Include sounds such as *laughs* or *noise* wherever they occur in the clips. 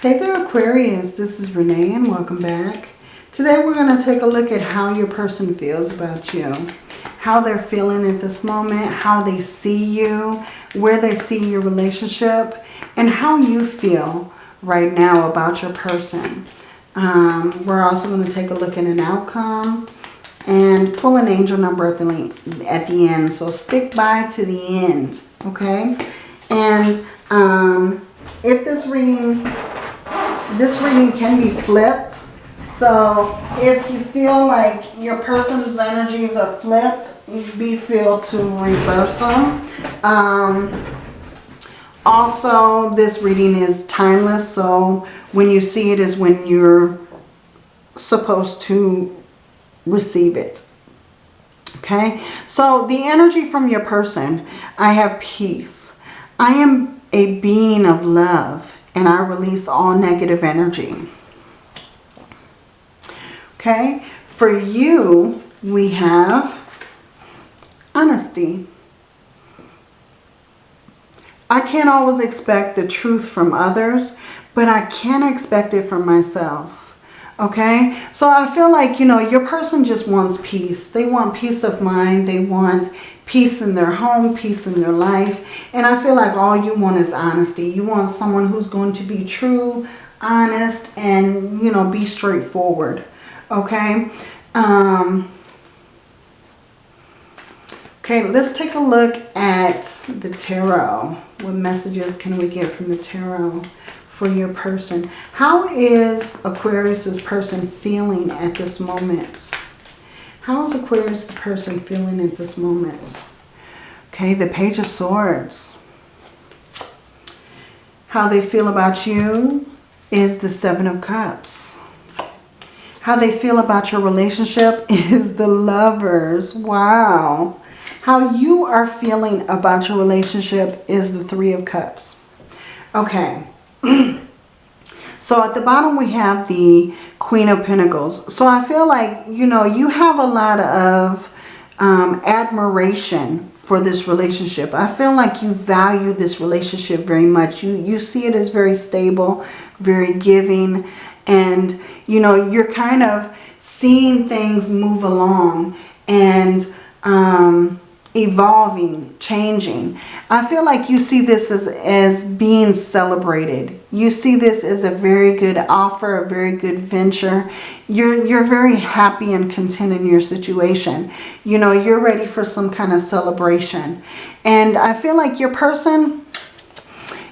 Hey there Aquarius, this is Renee and welcome back. Today we're going to take a look at how your person feels about you. How they're feeling at this moment, how they see you, where they see your relationship, and how you feel right now about your person. Um, we're also going to take a look at an outcome and pull an angel number at the, at the end. So stick by to the end, okay? And um, if this reading this reading can be flipped. So if you feel like your person's energies are flipped, be feel to reverse them. Um, also, this reading is timeless. So when you see it is when you're supposed to receive it. Okay, so the energy from your person, I have peace. I am a being of love and I release all negative energy. Okay, for you, we have honesty. I can't always expect the truth from others, but I can expect it from myself. Okay, so I feel like, you know, your person just wants peace. They want peace of mind. They want peace in their home, peace in their life. And I feel like all you want is honesty. You want someone who's going to be true, honest, and, you know, be straightforward. Okay. Um, okay, let's take a look at the tarot. What messages can we get from the tarot for your person? How is Aquarius's person feeling at this moment? How is Aquarius person feeling at this moment? Okay, the Page of Swords. How they feel about you is the Seven of Cups. How they feel about your relationship *laughs* is the Lovers. Wow. How you are feeling about your relationship is the Three of Cups. Okay. *clears throat* So at the bottom we have the Queen of Pentacles. So I feel like, you know, you have a lot of um, admiration for this relationship. I feel like you value this relationship very much. You, you see it as very stable, very giving, and, you know, you're kind of seeing things move along and um, evolving, changing. I feel like you see this as, as being celebrated. You see this as a very good offer, a very good venture. You're, you're very happy and content in your situation. You know, you're ready for some kind of celebration. And I feel like your person,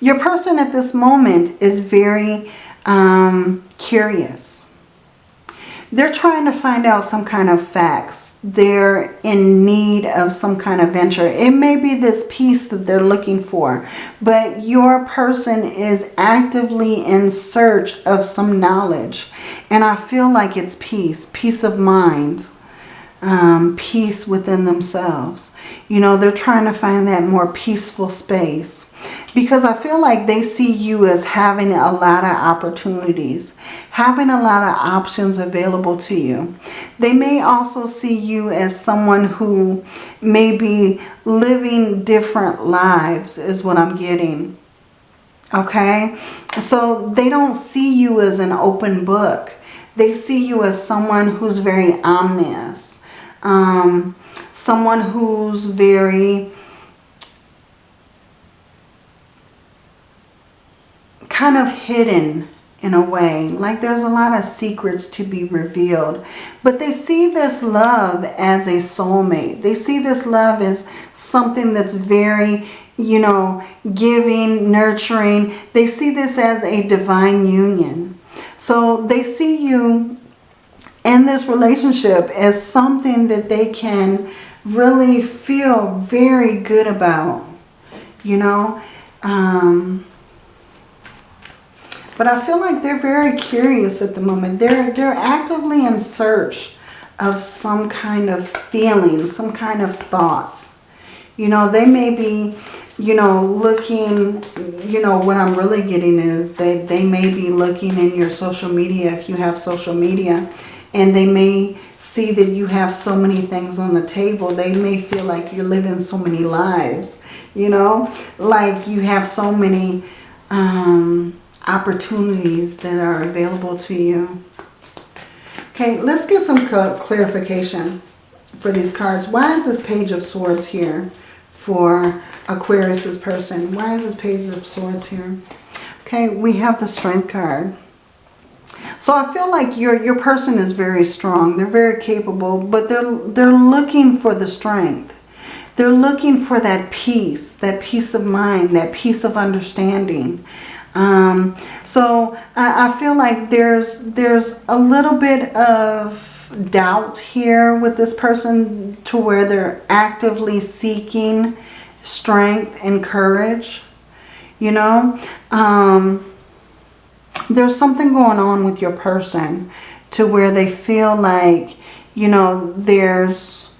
your person at this moment is very um, curious they're trying to find out some kind of facts. They're in need of some kind of venture. It may be this peace that they're looking for, but your person is actively in search of some knowledge. And I feel like it's peace, peace of mind, um, peace within themselves. You know, they're trying to find that more peaceful space because I feel like they see you as having a lot of opportunities, having a lot of options available to you. They may also see you as someone who may be living different lives is what I'm getting. Okay, so they don't see you as an open book. They see you as someone who's very omnious, um, someone who's very kind of hidden in a way. Like there's a lot of secrets to be revealed. But they see this love as a soulmate. They see this love as something that's very, you know, giving, nurturing. They see this as a divine union. So they see you in this relationship as something that they can really feel very good about. You know, um, but I feel like they're very curious at the moment. They're, they're actively in search of some kind of feeling, some kind of thoughts. You know, they may be, you know, looking, you know, what I'm really getting is they, they may be looking in your social media if you have social media and they may see that you have so many things on the table. They may feel like you're living so many lives, you know, like you have so many um, opportunities that are available to you. Okay, let's get some clarification for these cards. Why is this Page of Swords here for Aquarius's person? Why is this Page of Swords here? Okay, we have the Strength card. So I feel like your your person is very strong. They're very capable, but they're they're looking for the strength. They're looking for that peace, that peace of mind, that peace of understanding. Um, so I, I feel like there's there's a little bit of doubt here with this person to where they're actively seeking strength and courage. You know, um, there's something going on with your person to where they feel like, you know, there's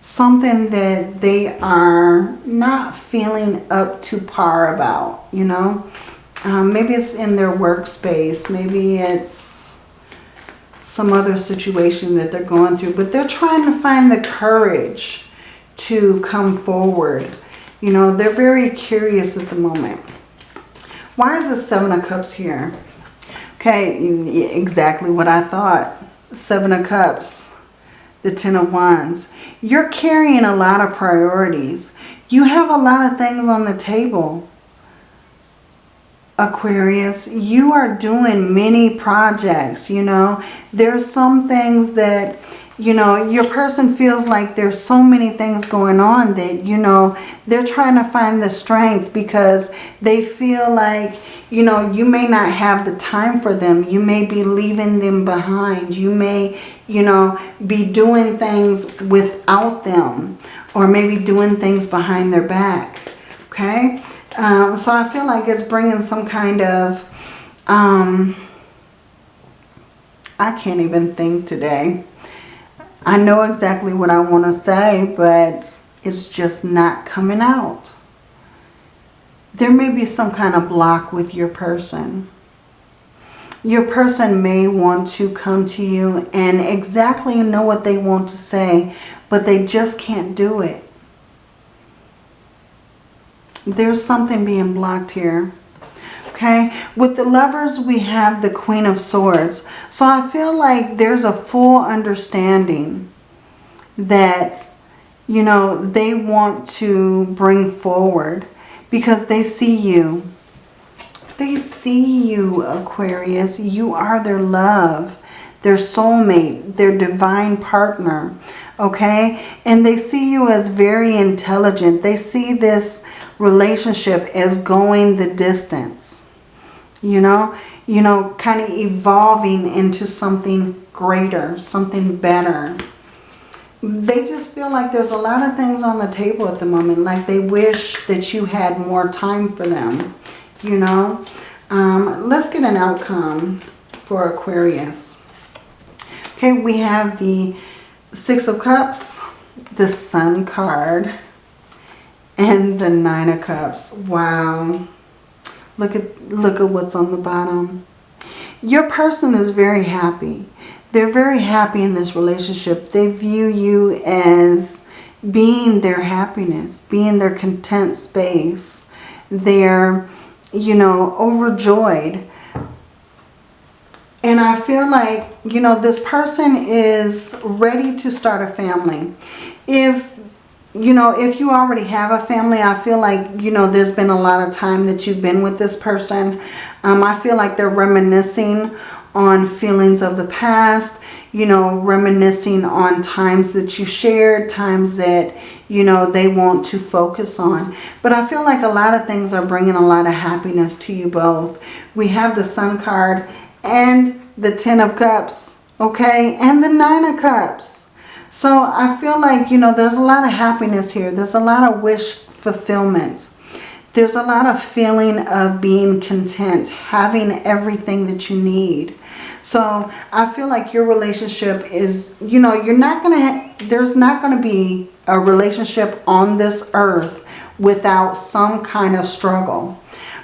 something that they are not feeling up to par about, you know. Um, maybe it's in their workspace. Maybe it's some other situation that they're going through. But they're trying to find the courage to come forward. You know, they're very curious at the moment. Why is the Seven of Cups here? Okay, exactly what I thought. Seven of Cups, the Ten of Wands. You're carrying a lot of priorities. You have a lot of things on the table. Aquarius, you are doing many projects, you know. There's some things that, you know, your person feels like there's so many things going on that, you know, they're trying to find the strength because they feel like, you know, you may not have the time for them. You may be leaving them behind. You may, you know, be doing things without them or maybe doing things behind their back. Okay? Um, so I feel like it's bringing some kind of, um, I can't even think today. I know exactly what I want to say, but it's just not coming out there may be some kind of block with your person. Your person may want to come to you and exactly know what they want to say, but they just can't do it. There's something being blocked here. Okay, with the lovers, we have the Queen of Swords. So I feel like there's a full understanding that, you know, they want to bring forward because they see you. They see you, Aquarius. You are their love, their soulmate, their divine partner. Okay? And they see you as very intelligent. They see this relationship as going the distance. You know? You know, kind of evolving into something greater, something better they just feel like there's a lot of things on the table at the moment. Like they wish that you had more time for them, you know. Um, let's get an outcome for Aquarius. Okay, we have the Six of Cups, the Sun card, and the Nine of Cups. Wow. Look at, look at what's on the bottom. Your person is very happy they're very happy in this relationship. They view you as being their happiness, being their content space. They're, you know, overjoyed. And I feel like, you know, this person is ready to start a family. If, you know, if you already have a family, I feel like, you know, there's been a lot of time that you've been with this person. Um, I feel like they're reminiscing on feelings of the past, you know, reminiscing on times that you shared, times that, you know, they want to focus on. But I feel like a lot of things are bringing a lot of happiness to you both. We have the Sun card and the Ten of Cups, okay, and the Nine of Cups. So I feel like, you know, there's a lot of happiness here. There's a lot of wish fulfillment. There's a lot of feeling of being content, having everything that you need. So I feel like your relationship is, you know, you're not going to, there's not going to be a relationship on this earth without some kind of struggle.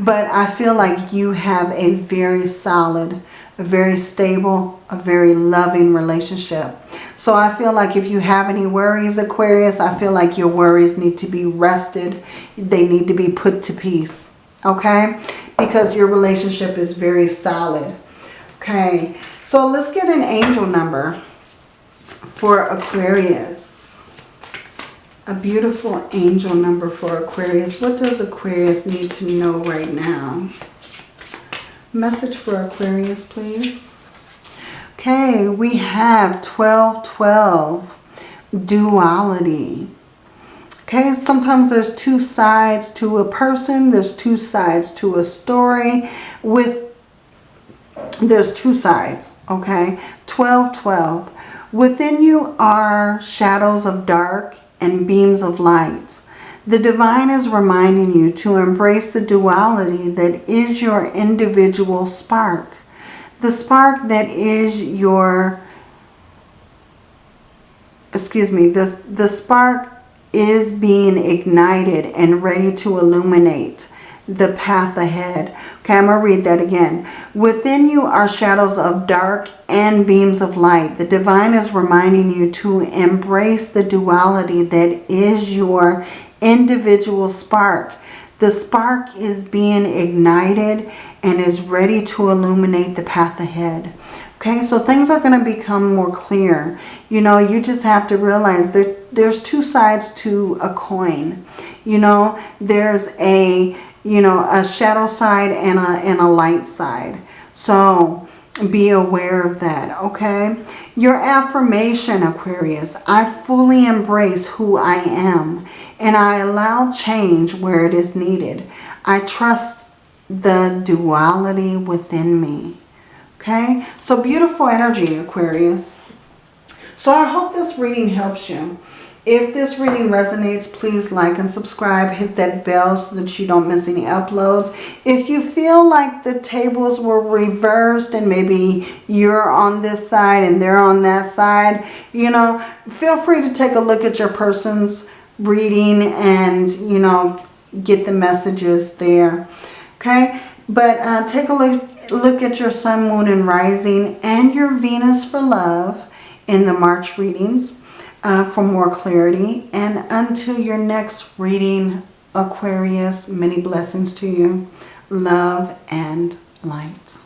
But I feel like you have a very solid, a very stable, a very loving relationship. So I feel like if you have any worries, Aquarius, I feel like your worries need to be rested. They need to be put to peace. okay? Because your relationship is very solid. Okay, so let's get an angel number for Aquarius. A beautiful angel number for Aquarius. What does Aquarius need to know right now? Message for Aquarius, please. Okay, we have 1212, duality. Okay, sometimes there's two sides to a person. There's two sides to a story. With There's two sides, okay? 1212. Within you are shadows of dark and beams of light. The divine is reminding you to embrace the duality that is your individual spark. The spark that is your, excuse me, the, the spark is being ignited and ready to illuminate the path ahead. Okay, I'm going to read that again. Within you are shadows of dark and beams of light. The divine is reminding you to embrace the duality that is your individual spark. The spark is being ignited and is ready to illuminate the path ahead. Okay, so things are going to become more clear. You know, you just have to realize there, there's two sides to a coin. You know, there's a, you know, a shadow side and a, and a light side. So be aware of that, okay? Your affirmation, Aquarius, I fully embrace who I am and I allow change where it is needed. I trust the duality within me. Okay, so beautiful energy, Aquarius. So I hope this reading helps you. If this reading resonates, please like and subscribe. Hit that bell so that you don't miss any uploads. If you feel like the tables were reversed and maybe you're on this side and they're on that side, you know, feel free to take a look at your person's reading and, you know, get the messages there. Okay, but uh, take a look look at your sun, moon, and rising and your Venus for love in the March readings uh, for more clarity. And until your next reading, Aquarius, many blessings to you. Love and light.